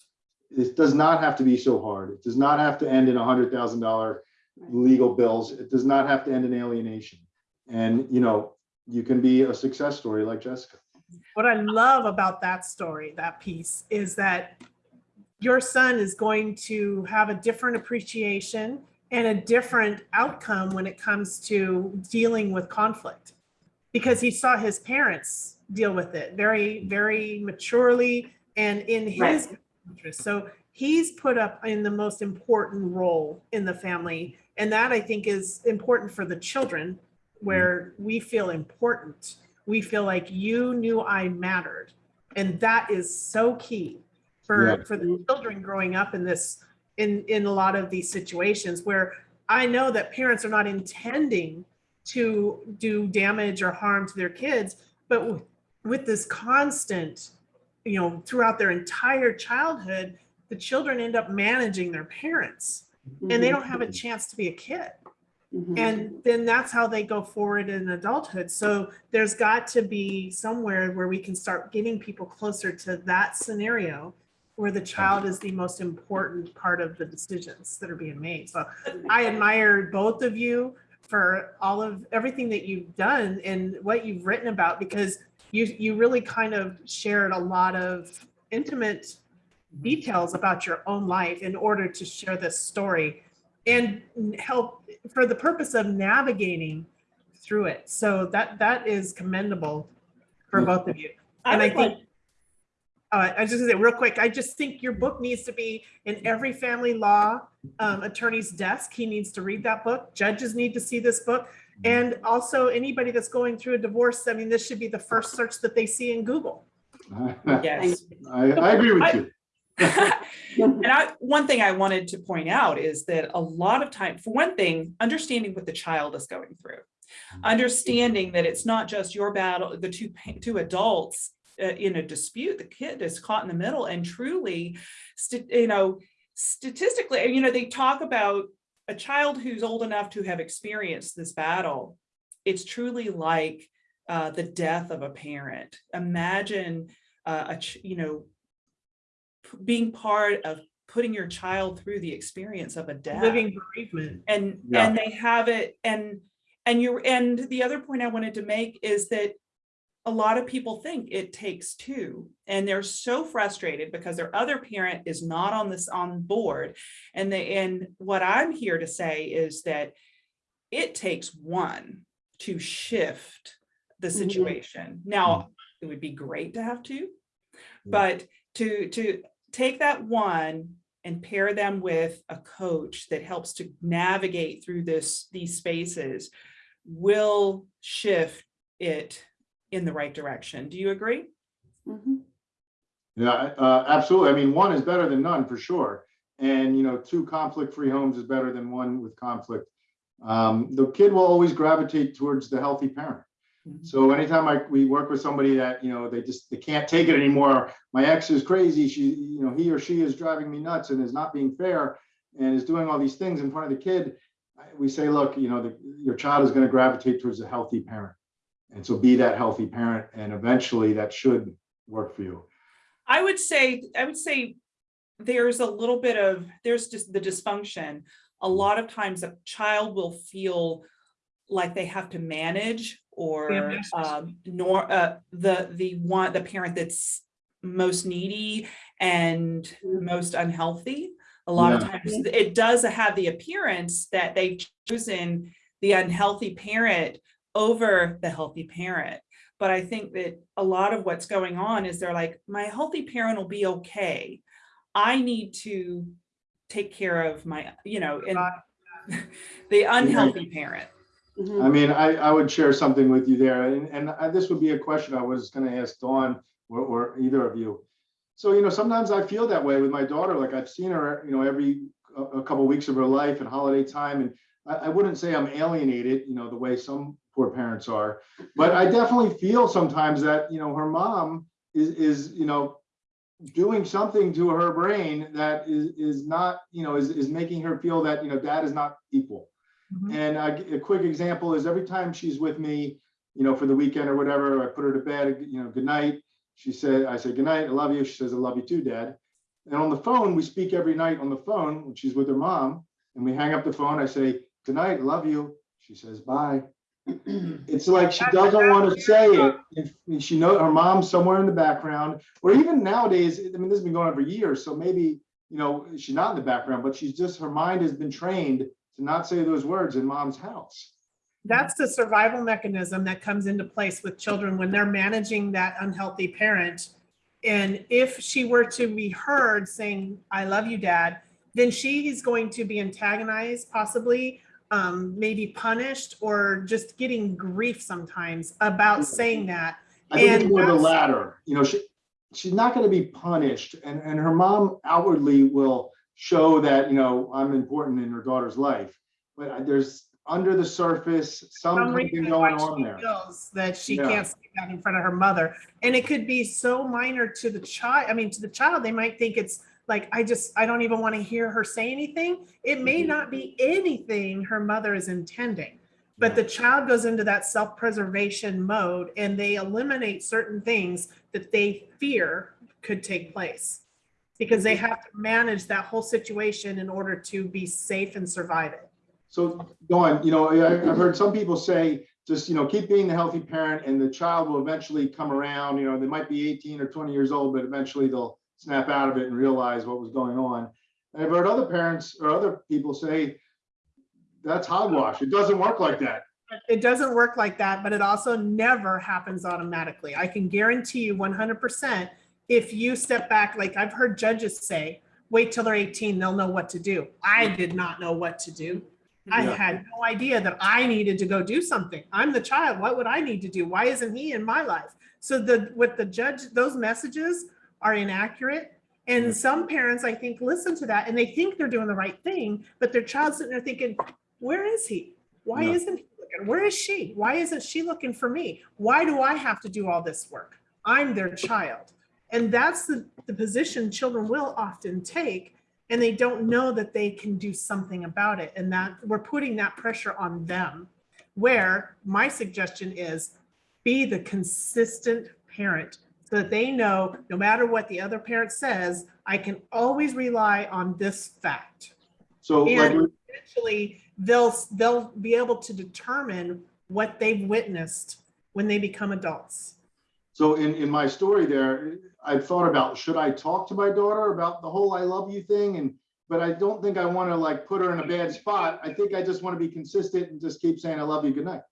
It does not have to be so hard. It does not have to end in a hundred thousand dollar legal bills. It does not have to end in alienation. And, you know, you can be a success story like Jessica. What I love about that story, that piece, is that your son is going to have a different appreciation and a different outcome when it comes to dealing with conflict. Because he saw his parents deal with it very, very maturely and in his interest. So he's put up in the most important role in the family. And that I think is important for the children, where we feel important we feel like you knew I mattered. And that is so key for, Yeah. for the children growing up in this, in, in a lot of these situations where I know that parents are not intending to do damage or harm to their kids, but with, with this constant, you know, throughout their entire childhood, the children end up managing their parents and they Mhm. don't have a chance to be a kid. Mhm. And then that's how they go forward in adulthood. So there's got to be somewhere where we can start getting people closer to that scenario where the child is the most important part of the decisions that are being made. So I admire both of you for all of everything that you've done and what you've written about because you you really kind of shared a lot of intimate details about your own life in order to share this story and help for the purpose of navigating through it. So that that is commendable for both of you. And I would like, think- Uh, I was just gonna say real quick, I just think your book needs to be in every family law um, attorney's desk. He needs to read that book. Judges need to see this book. And also anybody that's going through a divorce, I mean, this should be the first search that they see in Google. Yes. I, I agree with you. And I, one thing I wanted to point out is that a lot of time, for one thing, understanding what the child is going through. Understanding that it's not just your battle, the two, two adults uh, in a dispute, the kid is caught in the middle and truly, you know, statistically, you know, they talk about a child who's old enough to have experienced this battle. It's truly like uh, the death of a parent. Imagine uh, a, ch- you know, being part of putting your child through the experience of a death Living bereavement. and Yeah. and they have it and and you're and the other point i wanted to make is that a lot of people think it takes two and they're so frustrated because their other parent is not on this on board and they and what i'm here to say is that it takes one to shift the Mhm. situation now it would be great to have two Yeah. but to to take that one and pair them with a coach that helps to navigate through this these spaces will shift it in the right direction. Do you agree? Mhm. Yeah, uh, absolutely. I mean, one is better than none for sure. And, you know, two conflict-free homes is better than one with conflict. Um, the kid will always gravitate towards the healthy parent. Mhm. So anytime I, we work with somebody that, you know, they just, they can't take it anymore. My ex is crazy. She, you know, he or she is driving me nuts and is not being fair and is doing all these things in front of the kid. We say, look, you know, the, your child is going to gravitate towards a healthy parent. And so be that healthy parent and eventually that should work for you. I would say, I would say there's a little bit of, there's just the dysfunction. A lot of times a child will feel like they have to manage or um, nor uh, the the one the parent that's most needy and most unhealthy. A lot of times it does have the appearance that they've chosen the unhealthy parent over the healthy parent. But I think that a lot of what's going on is they're like, my healthy parent will be okay. I need to take care of my, you know, and the unhealthy parent. Mhm. I mean, I, I would share something with you there, and, and I- this would be a question I was gonna ask Dawn or, or either of you. So, you know, sometimes I feel that way with my daughter, like I've seen her, you know, every, a, a couple weeks of her life and holiday time, and I, I wouldn't say I'm alienated, you know, the way some poor parents are, but I definitely feel sometimes that, you know, her mom is, is, you know, doing something to her brain that is, is not, you know, is, is making her feel that, you know, dad is not equal. Mhm. And I- a quick example is every time she's with me, you know, for the weekend or whatever, I put her to bed, you know, good night. She said, I say, good night, I love you. She says, I love you too, dad. And on the phone, we speak every night on the phone when she's with her mom. And we hang up the phone. I say, good night, I love you. She says, bye. It's like she doesn't want to say it. If she know her mom's somewhere in the background, or even nowadays, I mean, this has been going on for years, so maybe, you know, she's not in the background, but she's just, her mind has been trained to not say those words in mom's house. That's the survival mechanism that comes into place with children when they're managing that unhealthy parent. And if she were to be heard saying, I love you, dad, then she is going to be antagonized, possibly, um, maybe punished, or just getting grief sometimes about saying that. I think it's And more the latter, you know, she, she's not gonna be punished and, and her mom outwardly will show that, you know, I'm important in her daughter's life. But there's, under the surface, some something why going on there. that she Yeah. can't say that in front of her mother. And it could be so minor to the child. I mean, to the child, they might think it's like, I just, I don't even want to hear her say anything. It may Mhm. not be anything her mother is intending. But the child goes into that self-preservation mode and they eliminate certain things that they fear could take place. Because they mm-hmm. have to manage that whole situation in order to be safe and survive it. So, Dawn, you know, I, I've heard some people say, just, you know, keep being the healthy parent and the child will eventually come around, you know, they might be eighteen or twenty years old, but eventually they'll snap out of it and realize what was going on. And I've heard other parents or other people say, that's hogwash. It doesn't work like that. It doesn't work like that, but it also never happens automatically. I can guarantee you one hundred percent, if you step back, like I've heard judges say, wait till they're 18, they'll know what to do. I did not know what to do. I Yeah. had no idea that I needed to go do something. I'm the child. What would I need to do? Why isn't he in my life? So the with the judge, those messages are inaccurate. And Yeah. some parents, I think, listen to that and they think they're doing the right thing, but their child's sitting there thinking, where is he? Why Yeah. isn't he looking? Where is she? Why isn't she looking for me? Why do I have to do all this work? I'm their child. And that's the, the position children will often take. And they don't know that they can do something about it. And that we're putting that pressure on them. Where my suggestion is be the consistent parent so that they know no matter what the other parent says, I can always rely on this fact. So like, eventually they'll, they'll be able to determine what they've witnessed when they become adults. So in, in my story there, I thought about, should I talk to my daughter about the whole I love you thing? And, but I don't think I want to like put her in a bad spot. I think I just want to be consistent and just keep saying, I love you, good night.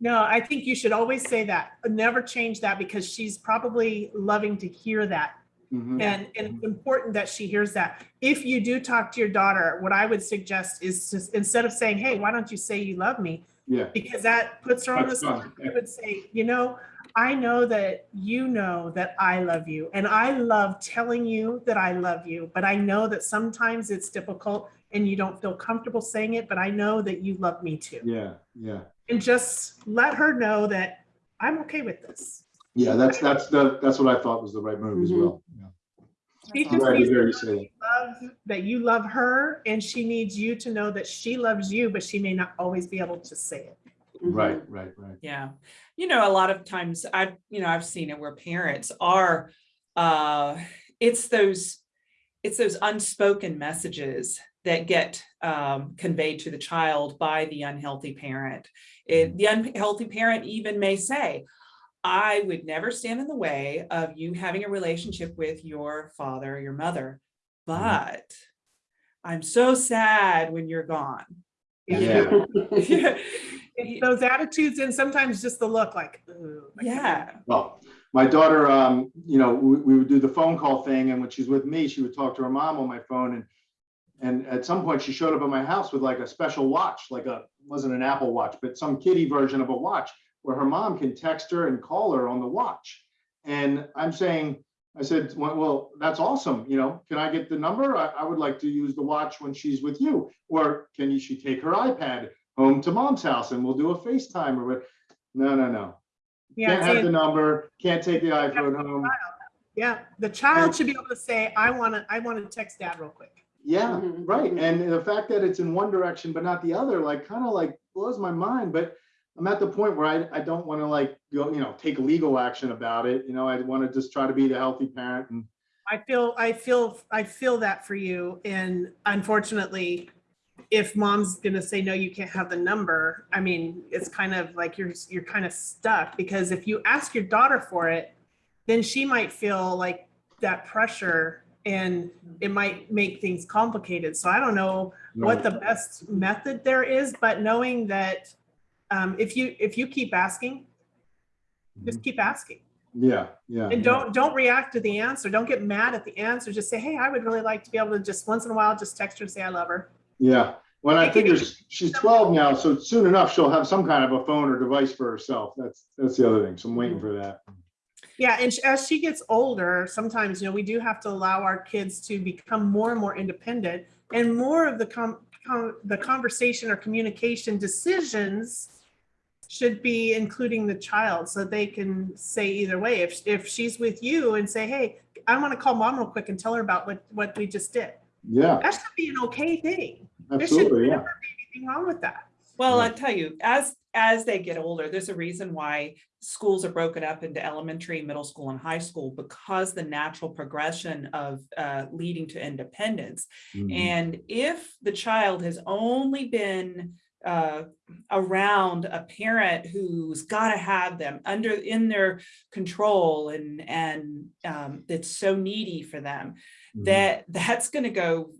No, I think you should always say that. Never change that because she's probably loving to hear that. Mhm. And, and it's important that she hears that. If you do talk to your daughter, what I would suggest is just instead of saying, hey, why don't you say you love me? Yeah, Because that puts her on the spot. I would say, you know, I know that you know that I love you and I love telling you that I love you, but I know that sometimes it's difficult and you don't feel comfortable saying it, but I know that you love me too. yeah, yeah. And just let her know that I'm okay with this. Yeah, that's, that's the, that's what I thought was the right move as Mhm. well. Yeah. She just Glad to needs to know you that say that. you love- that you love her and she needs you to know that she loves you, but she may not always be able to say it. Right, right, right. Yeah, you know, a lot of times I've, you know, I've seen it where parents are, uh, it's those, it's those unspoken messages that get um, conveyed to the child by the unhealthy parent. It, the unhealthy parent even may say, I would never stand in the way of you having a relationship with your father or your mother, but I'm so sad when you're gone. Yeah. It's those attitudes and sometimes just the look like, "Ooh, Yeah, Well, my daughter, um, you know, we, we would do the phone call thing and when she's with me, she would talk to her mom on my phone and and at some point she showed up at my house with like a special watch, like a, wasn't an Apple watch, but some kitty version of a watch where her mom can text her and call her on the watch. And I'm saying, I said, well, well, that's awesome. You know, can I get the number? I, I would like to use the watch when she's with you. Or can you, she take her iPad home to mom's house and we'll do a FaceTime or what? No, no, no. Yeah, Can't have the number, can't take the iPhone home. yeah, the child should be able to say, I want to, I want to text dad real quick. Yeah, Mhm, right. mhm. And the fact that it's in one direction but not the other, like kind of like blows my mind. But I'm at the point where I, I don't want to like go, you know, take legal action about it. You know, I want to just try to be the healthy parent and I feel, I feel, I feel that for you. And unfortunately, if mom's gonna say, no, you can't have the number, I mean, it's kind of like you're, you're kind of stuck because if you ask your daughter for it, then she might feel like that pressure and it might make things complicated. So I don't know what the best method there is, but knowing that um, if you, if you keep asking, just keep asking. yeah, yeah. And don't, don't react to the answer. Don't get mad at the answer. Just say, hey, I would really like to be able to just once in a while, just text her and say, I love her. Yeah. When I figure she's 12 now, so soon enough, she'll have some kind of a phone or device for herself. That's, that's the other thing. So I'm waiting for that. Yeah, and as she gets older, sometimes, you know, we do have to allow our kids to become more and more independent and more of the com, com- the conversation or communication decisions should be including the child so they can say either way. If, if she's with you and say, hey, I want to call mom real quick and tell her about what, what we just did. Yeah, That should be an okay thing. Absolutely, There should. Yeah. never be anything wrong with that. Well, Yeah. I tell you, as, as they get older, there's a reason why schools are broken up into elementary, middle school and high school because the natural progression of uh, leading to independence. Mhm. And if the child has only been uh, around a parent who's got to have them under in their control and and um, that's so needy for them. That that's going to go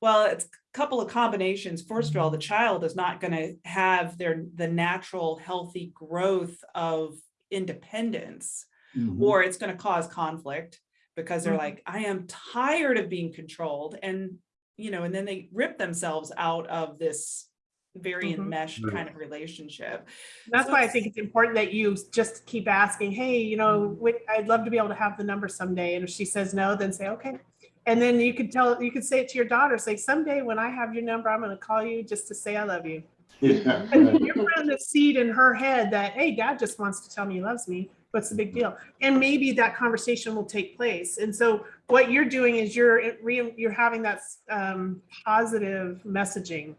well it's a couple of combinations first of all the child is not going to have their the natural healthy growth of independence Mhm. or it's going to cause conflict because they're Mhm. like, I am tired of being controlled and, you know, and then they rip themselves out of this very Mhm. enmeshed kind of relationship. That's So why I think it's important that you just keep asking, hey, you know, Mm-hmm. I'd love to be able to have the number someday. And if she says no, then say, okay. And then you could tell, you could say it to your daughter, say, someday when I have your number, I'm going to call you just to say I love you. Yeah, And you're planting the seed in her head that, hey, dad just wants to tell me he loves me. What's the big deal? And maybe that conversation will take place. And so what you're doing is you're you're having that um, positive messaging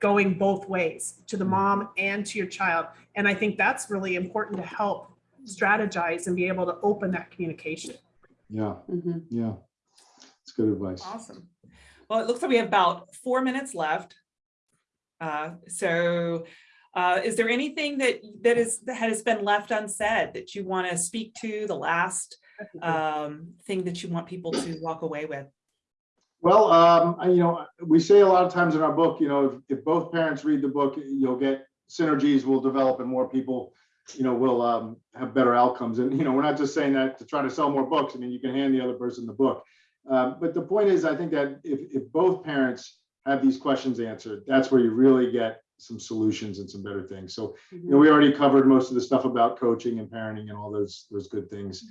going both ways to the mom and to your child. And I think that's really important to help strategize and be able to open that communication. Yeah, Mhm. yeah. It's good advice. Awesome. Well, it looks like we have about four minutes left. Uh, so, uh, is there anything that, that is, that has been left unsaid that you want to speak to, the last, um, thing that you want people to walk away with? Well, um, I- you know, we say a lot of times in our book, you know, if, if both parents read the book, you'll get synergies will develop and more people, you know, will, um, have better outcomes. And, you know, we're not just saying that to try to sell more books. I mean, you can hand the other person the book. Um, but the point is, I think that if, if both parents have these questions answered, that's where you really get some solutions and some better things. So, you know, we already covered most of the stuff about coaching and parenting and all those, those good things.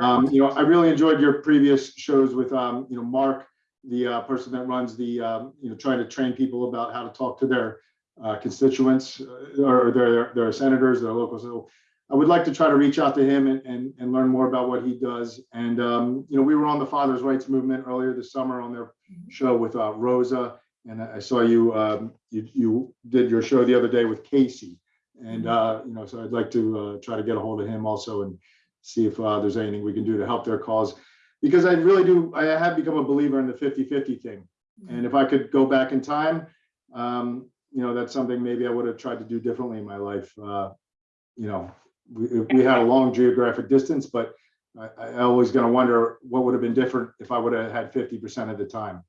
Um, you know, I really enjoyed your previous shows with, um, you know, Mark, the, uh, person that runs the, um, you know, trying to train people about how to talk to their, uh, constituents uh, or their, their senators, their local. So I would like to try to reach out to him and, and, and learn more about what he does. And, um, you know, we were on the Father's Rights Movement earlier this summer on their show with, uh, Rosa. And I saw you, um, you, you did your show the other day with Casey. And, uh, you know, so I'd like to, uh, try to get a hold of him also and see if, uh, there's anything we can do to help their cause. Because I really do, I have become a believer in the 50-50 thing. And if I could go back in time, um, you know, that's something maybe I would have tried to do differently in my life. Uh, you know, we, we had a long geographic distance, but I, I always gonna wonder what would have been different if I would have had 50% of the time,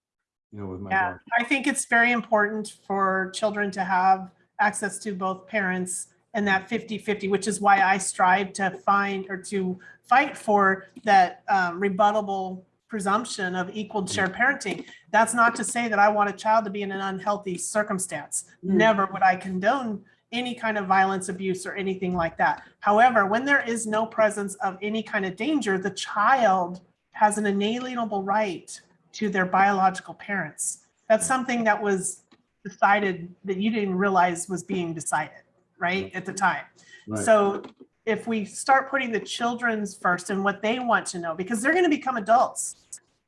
you know, with my Yeah. I think it's very important for children to have access to both parents and that 50-50, which is why I strive to find or to fight for that um, rebuttable presumption of equal shared parenting. That's not to say that I want a child to be in an unhealthy circumstance. Mm. Never would I condone any kind of violence, abuse, or anything like that. However, when there is no presence of any kind of danger, the child has an inalienable right to their biological parents. That's something that was decided that you didn't realize was being decided, right, at the time. Right. So if we start putting the children's first and what they want to know, because they're going to become adults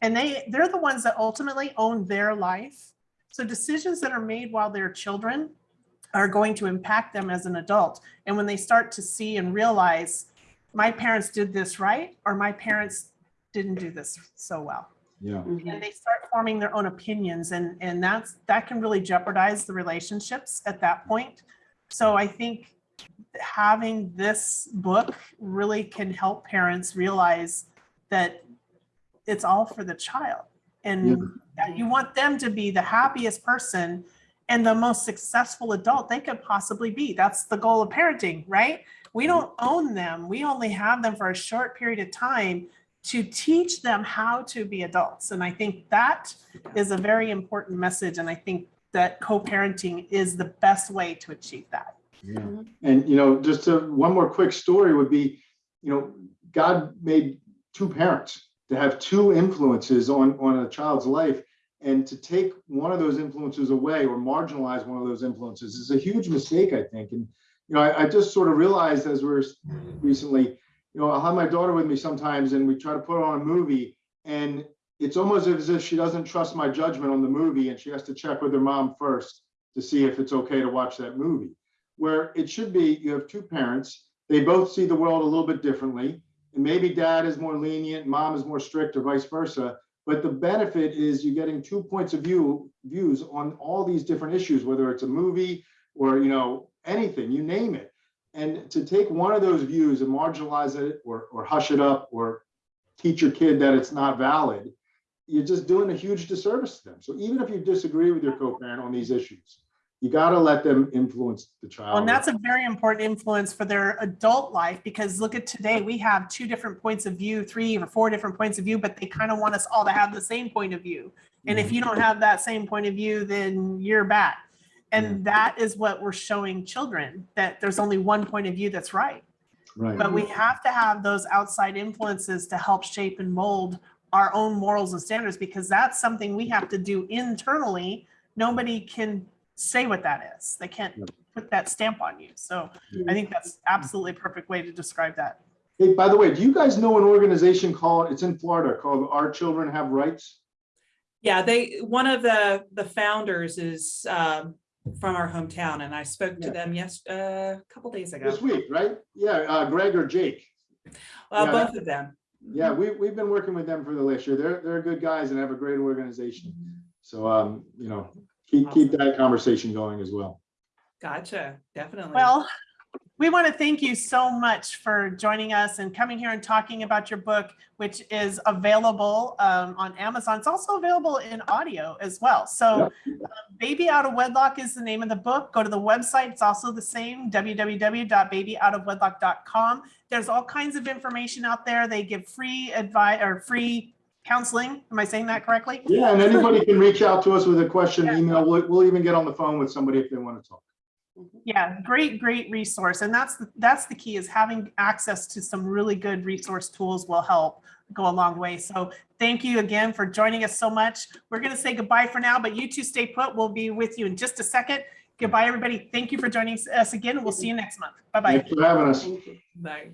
and they, they're the ones that ultimately own their life. So decisions that are made while they're children are going to impact them as an adult. And when they start to see and realize, my parents did this right, or my parents didn't do this so well Yeah, Mhm. and they start forming their own opinions and and that's that can really jeopardize the relationships at that point so i think having this book really can help parents realize that it's all for the child and that you want them to be the happiest person and the most successful adult they could possibly be that's the goal of parenting right we mm-hmm. don't own them we only have them for a short period of time to teach them how to be adults. And I think that is a very important message. And I think that co-parenting is the best way to achieve that. yeah. Mm-hmm. And, you know, just to, one more quick story would be, you know, God made two parents to have two influences on, on a child's life. And to take one of those influences away or marginalize one of those influences is a huge mistake, I think. And, you know, I, I just sort of realized as we're recently, you know, I'll have my daughter with me sometimes and we try to put on a movie and it's almost as if she doesn't trust my judgment on the movie and she has to check with her mom first to see if it's okay to watch that movie. Where it should be, you have two parents, they both see the world a little bit differently. And maybe dad is more lenient, mom is more strict or vice versa. But the benefit is you're getting two points of view, views on all these different issues, whether it's a movie or, you know, anything, you name it. And to take one of those views and marginalize it or, or hush it up or teach your kid that it's not valid, you're just doing a huge disservice to them. So even if you disagree with your co-parent on these issues, you gotta let them influence the child. And that's a very important influence for their adult life because look at today, we have two different points of view, three or four different points of view, but they kind of want us all to have the same point of view. And if mm-hmm. you don't have that same point of view, then you're bad. And that is what we're showing children, that there's only one point of view that's right. Right. But we have to have those outside influences to help shape and mold our own morals and standards because that's something we have to do internally. Nobody can say what that is. They can't put that stamp on you. So I think that's absolutely a perfect way to describe that. Hey, by the way, do you guys know an organization called, it's in Florida, called Our Children Have Rights? Yeah, they, one of the, the founders is um, from our hometown and I spoke to them yes, uh, a couple days ago. This week, right? Yeah, uh, Greg or Jake. Uh, yeah. both of them. Yeah, we, we've been working with them for the last year. They're, they're good guys and have a great organization. So, um, you know, keep, keep that conversation going as well. Gotcha, definitely. Well, we want to thank you so much for joining us and coming here and talking about your book, which is available um, on Amazon. It's also available in audio as well. So um, Baby Out of Wedlock is the name of the book. Go to the website. It's also the same, www.babyoutofwedlock.com. There's all kinds of information out there. They give free advice or free counseling. Am I saying that correctly? Yeah, and anybody can reach out to us with a question, Yeah. email. We'll, we'll even get on the phone with somebody if they want to talk. Yeah, great, great resource. And that's, the that's the key is having access to some really good resource tools will help go a long way. So thank you again for joining us so much. We're going to say goodbye for now, but you two stay put. We'll be with you in just a second. Goodbye, everybody. Thank you for joining us again. We'll see you next month. Bye-bye. Thanks for having us. Thank you. Bye.